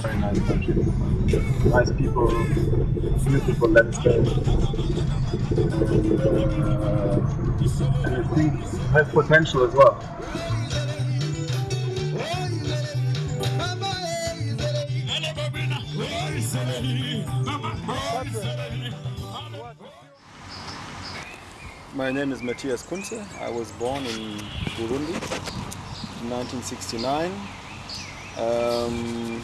Very nice country. Nice people, beautiful landscape. And, uh, and I think has potential as well. Thank. My name is Matthias Kunze. I was born in Burundi in 1969. Um,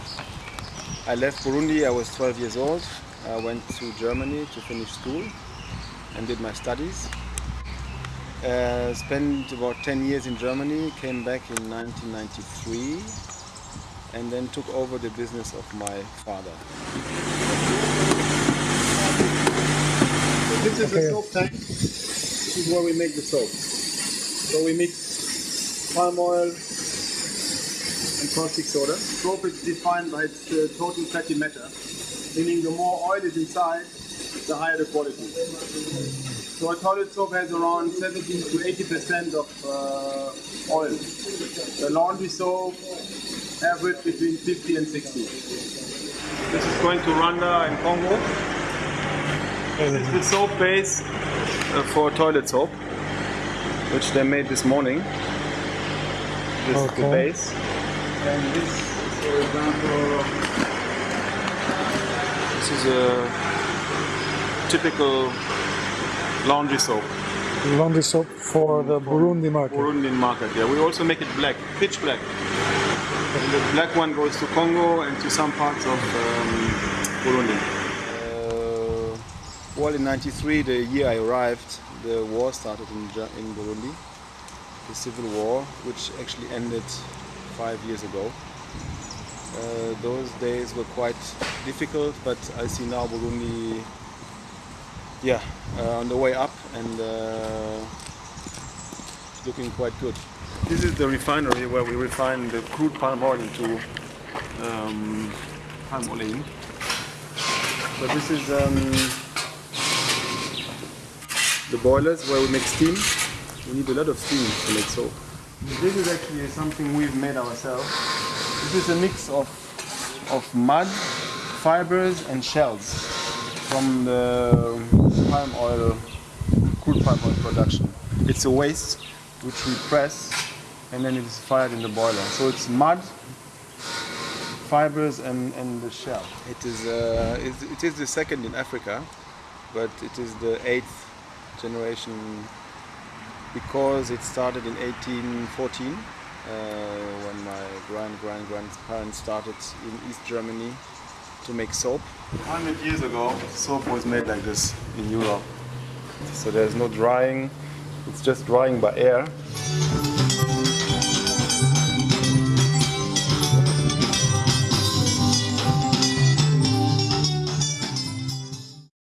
I left Burundi, I was 12 years old. I went to Germany to finish school and did my studies. Uh, spent about 10 years in Germany, came back in 1993 and then took over the business of my father. This is the soap tank. This is where we make the soap. So we mix palm oil and caustic soda. Soap is defined by its uh, total fatty matter, meaning the more oil is inside, the higher the quality. So a toilet soap has around 70 to 80% of uh, oil. The laundry soap average between 50 and 60. This is going to Rwanda and Congo. This is the soap base for toilet soap, which they made this morning. This is the base. And this, for example, this is a typical laundry soap. Laundry soap for the Burundi market. Burundian market. Yeah, we also make it black, pitch black. And the black one goes to Congo and to some parts of um, Burundi. Well, in '93, the year I arrived, the war started in, in Burundi, the civil war, which actually ended five years ago. Uh, those days were quite difficult, but I see now Burundi, yeah, uh, on the way up and uh, looking quite good. This is the refinery where we refine the crude palm oil into um, palm oil. But this is um, the boilers where we make steam. We need a lot of steam to make soap. This is actually something we've made ourselves. This is a mix of, of mud, fibers and shells from the palm oil, crude palm oil production. It's a waste which we press and then it is fired in the boiler. So it's mud, fibers and, and the shell. It is, uh, it, it is the second in Africa, but it is the eighth generation because it started in 1814 uh, when my grand grand grandparents started in East Germany to make soap. 100 years ago, soap was made like this in Europe. So there's no drying, it's just drying by air.